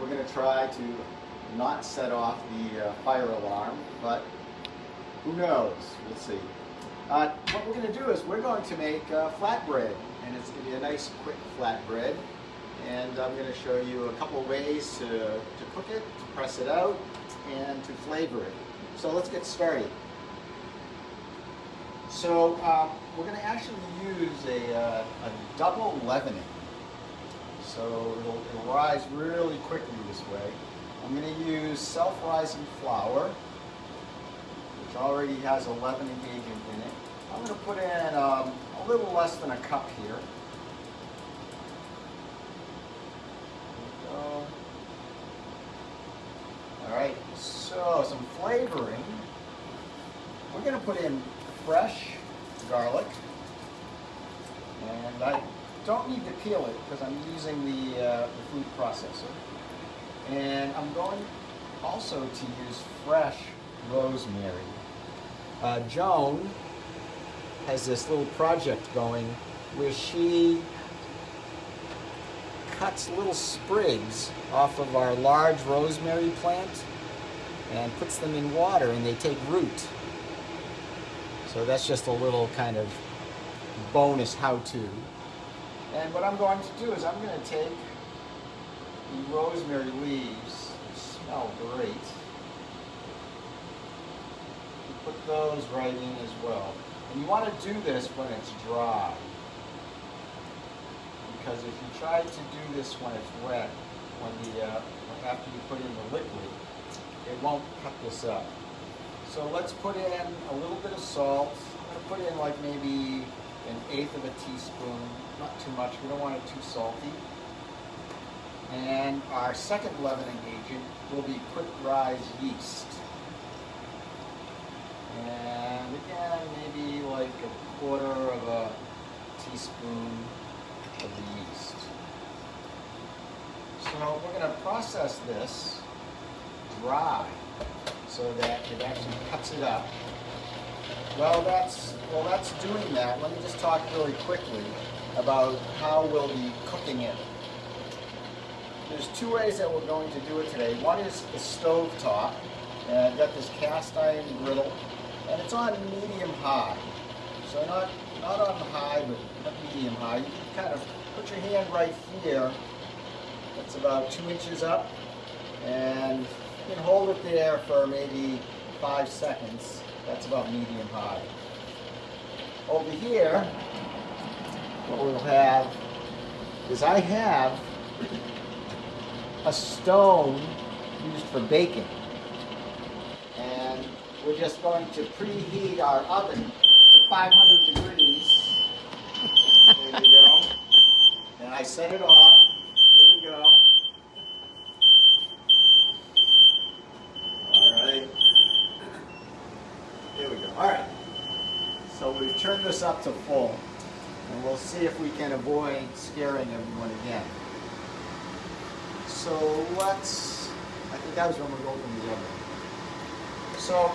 we're going to try to not set off the uh, fire alarm, but who knows? We'll see. Uh, what we're going to do is we're going to make uh, flatbread, and it's going to be a nice quick flatbread. And I'm going to show you a couple ways to, to cook it, to press it out, and to flavor it. So let's get started. So um, we're going to actually use a, uh, a double leavening. So it'll, it'll rise really quickly this way. I'm going to use self-rising flour, which already has a leavening agent in it. I'm going to put in um, a little less than a cup here. All right, so some flavoring. We're going to put in fresh garlic. And I don't need to peel it because I'm using the, uh, the food processor. And I'm going also to use fresh rosemary. Uh, Joan has this little project going where she cuts little sprigs off of our large rosemary plant and puts them in water and they take root. So that's just a little kind of bonus how-to. And what I'm going to do is I'm going to take the rosemary leaves, smell great, and put those right in as well. And you want to do this when it's dry because if you try to do this when it's wet, when the uh, after you put in the liquid, it won't cut this up. So let's put in a little bit of salt. I'm going to put in like maybe an eighth of a teaspoon, not too much. We don't want it too salty. And our second leavening agent will be quick rise yeast. And again, maybe like a quarter of a teaspoon of the yeast. So we're going to process this dry so that it actually cuts it up. Well, that's well, that's doing that. Let me just talk really quickly about how we'll be cooking it. There's two ways that we're going to do it today. One is the stove top. And I've got this cast iron griddle, and it's on medium high. So not not on high, but medium high. You can kind of put your hand right here. That's about two inches up. And you can hold it there for maybe five seconds. That's about medium high. Over here, what we'll have is I have a stone used for baking. And we're just going to preheat our oven to 500 degrees. There you go. And I set it off. Here we go. All right. Here we go. All right. So this up to full. And we'll see if we can avoid scaring everyone again. So let's, I think that was when we opened the oven. So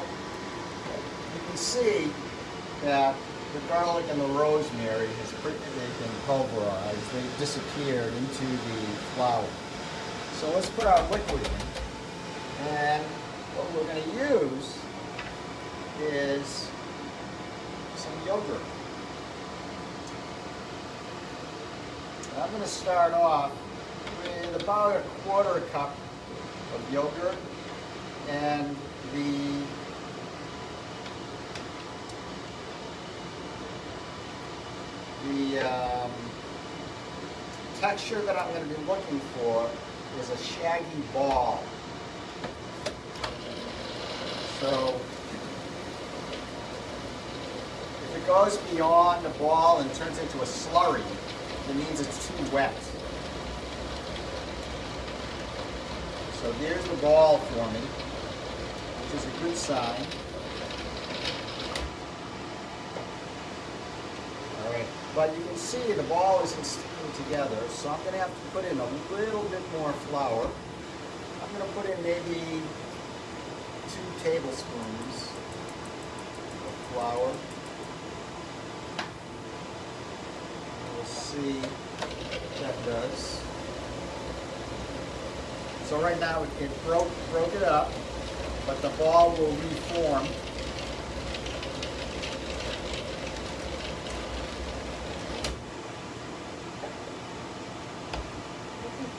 you can see that the garlic and the rosemary has pretty, they've been pulverized. They've disappeared into the flour. So let's put our liquid in. And what we're going to use is some yogurt. And I'm going to start off with about a quarter cup of yogurt and the the um, texture that I'm going to be looking for is a shaggy ball. So if it goes beyond the ball and turns into a slurry, it means it's too wet. So there's the ball for me, which is a good sign. All right, but you can see the ball isn't sticking together, so I'm going to have to put in a little bit more flour. I'm going to put in maybe two tablespoons of flour. See what that does. So right now it- it broke, broke it up, but the ball will reform.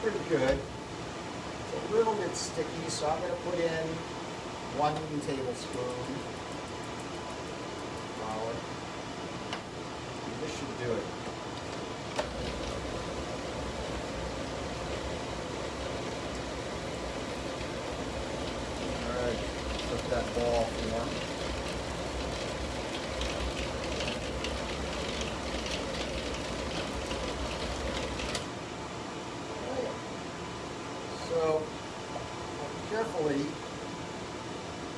Pretty good. It's a little bit sticky, so I'm gonna put in one tablespoon flour. This should do it. All right, let that ball form. Alright. So, I'll carefully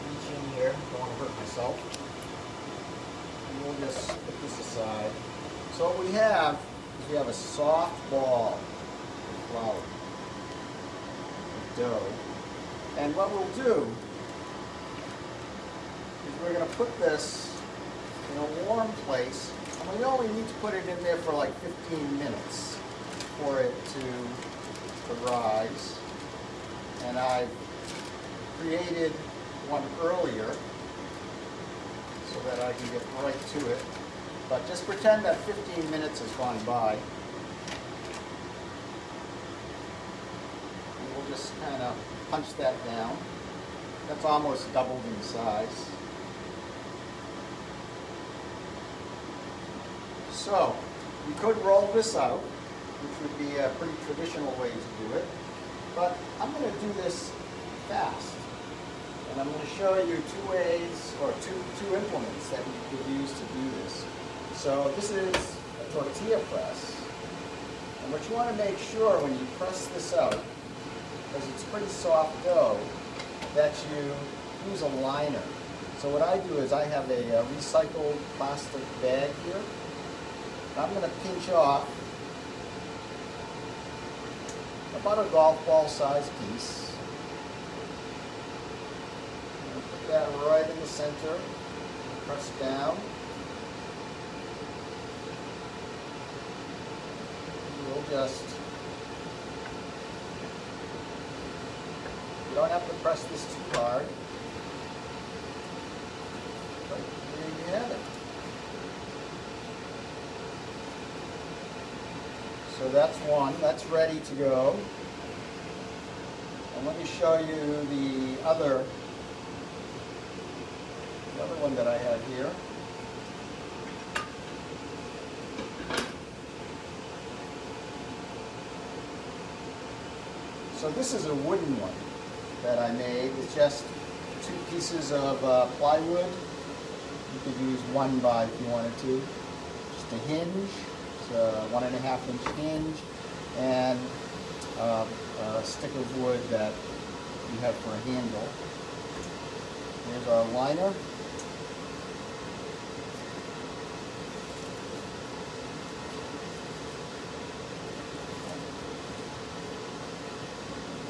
reach in here, don't want to hurt myself. And we'll just put this aside. So what we have is we have a soft ball of flour, of dough. And what we'll do is we're going to put this in a warm place. And we only need to put it in there for like 15 minutes for it to, to rise. And I've created one earlier so that I can get right to it. But just pretend that 15 minutes has gone by. And we'll just kind of punch that down. That's almost doubled in size. So, you could roll this out, which would be a pretty traditional way to do it. But I'm going to do this fast. And I'm going to show you two ways, or two, two implements that you could use to do this. So this is a tortilla press. And what you want to make sure when you press this out, because it's pretty soft dough, that you use a liner. So what I do is I have a, uh recycled plastic bag here. I'm going to pinch off about a golf ball size piece. Put that right in the center, press down. We'll just, don't have to press this too hard. But you have it. So that's one, that's ready to go. And let me show you the other, the other one that I have here. So this is a wooden one that I made. It's just two pieces of uh, plywood. You could use one by if you wanted to. Just a hinge, it's a one and a half inch hinge, and uh, a stick of wood that you have for a handle. Here's our liner.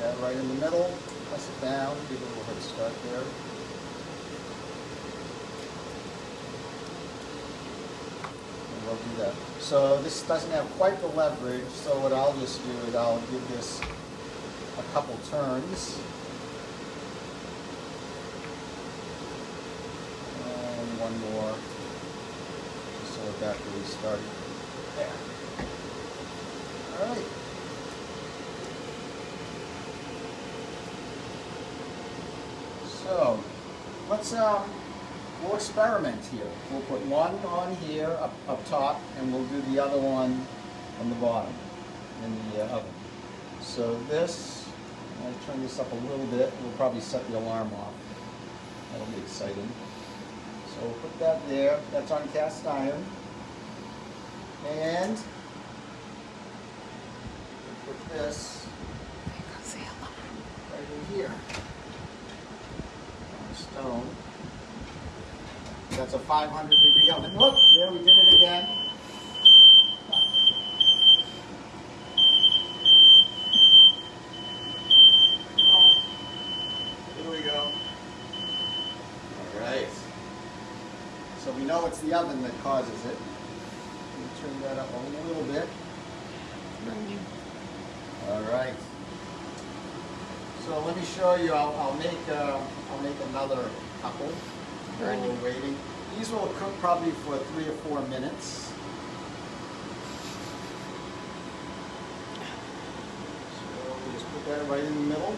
That right in the middle, press it down, give it a little head start there. And we'll do that. So this doesn't have quite the leverage, so what I'll just do is I'll give this a couple turns. And one more, just so it got really started. There. All right. So, let's, um, we'll experiment here. We'll put one on here up, up top, and we'll do the other one on the bottom in the uh, oven. So this, I'll turn this up a little bit, we'll probably set the alarm off. That'll be exciting. So we'll put that there, that's on cast iron. And we'll put this right in here stone. That's a 500 degree oven. Look, there we did it again. Here we go. All right. So we know it's the oven that causes it. Let me turn that up a little bit. All right. So let me show you, I'll, I'll make, uh, I'll make another couple while we're waiting. These will cook probably for three or four minutes. So we just put that right in the middle.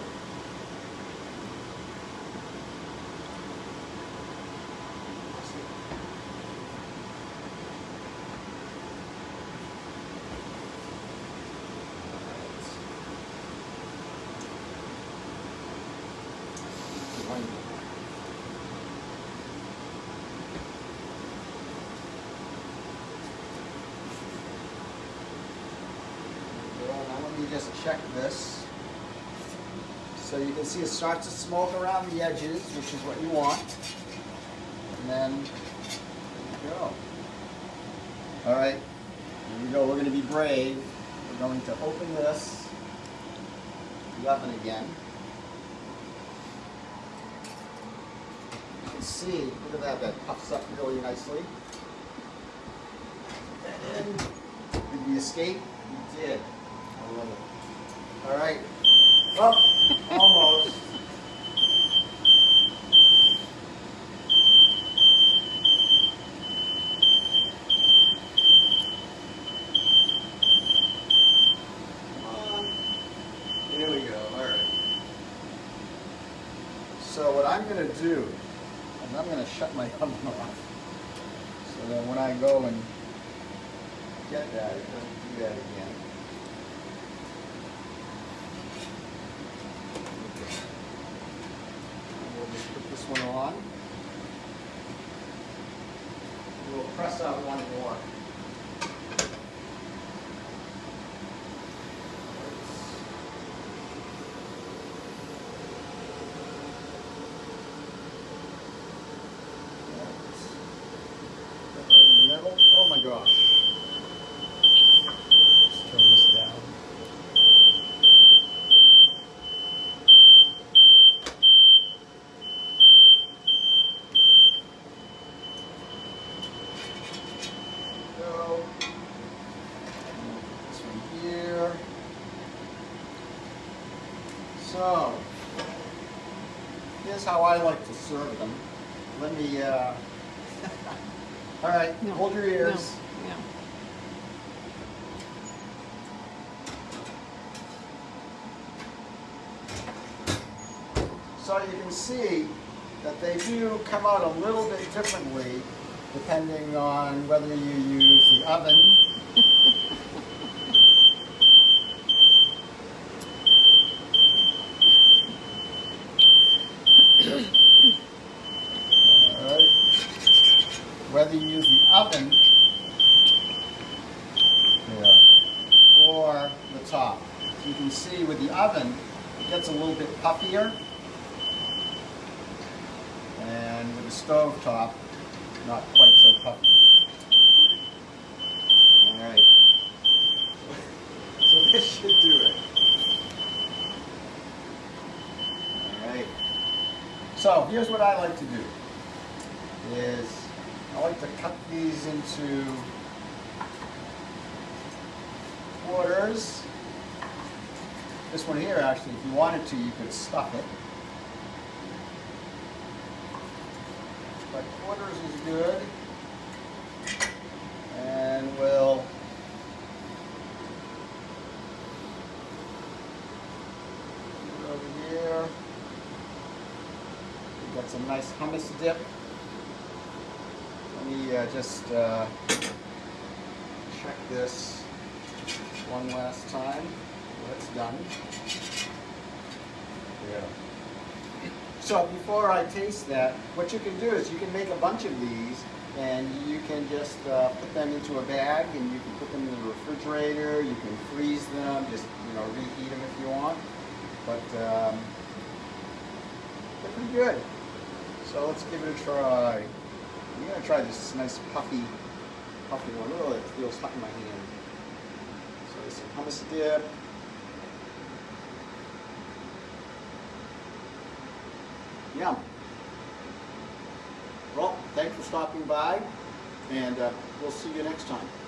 Well, check this. So you can see it starts to smoke around the edges, which is what you want. And then, there you go. All right, here we go. We're going to be brave. We're going to open this, oven again. You can see, look at that, that puffs up really nicely. And did we escape? We did. I love it. All right. Well, almost. There we go. All right. So what I'm going to do is I'm going to shut my oven off. So that when I go and get that, it doesn't do that again. And We'll just put this one on. We'll press out one more. Right in the my. Let's turn this down. Go. This one here. So, here's how I like to serve them. Let me, uh, all right, No, hold your ears. No. So you can see that they do come out a little bit differently depending on whether you use the oven. Whether you use the oven yeah, or the top. You can see with the oven, it gets a little bit puffier. And with the stove top, not quite so puffy. Alright. So this should do it. Alright. So here's what I like to do. Is I like to cut these into quarters. This one here, actually, if you wanted to, you could stuff it. But quarters is good. And we'll over here. We've got some nice hummus dip. Let me uh, just uh, check this one last time. That's done. Yeah. So before I taste that, what you can do is you can make a bunch of these and you can just uh, put them into a bag and you can put them in the refrigerator, you can freeze them, just you know reheat them if you want. But um, they're pretty good. So let's give it a try. I'm gonna try this nice puffy, puffy one. Oh, it feels hot in my hand. So there's some hummus dip. Yum. Well, thanks for stopping by, and uh, we'll see you next time.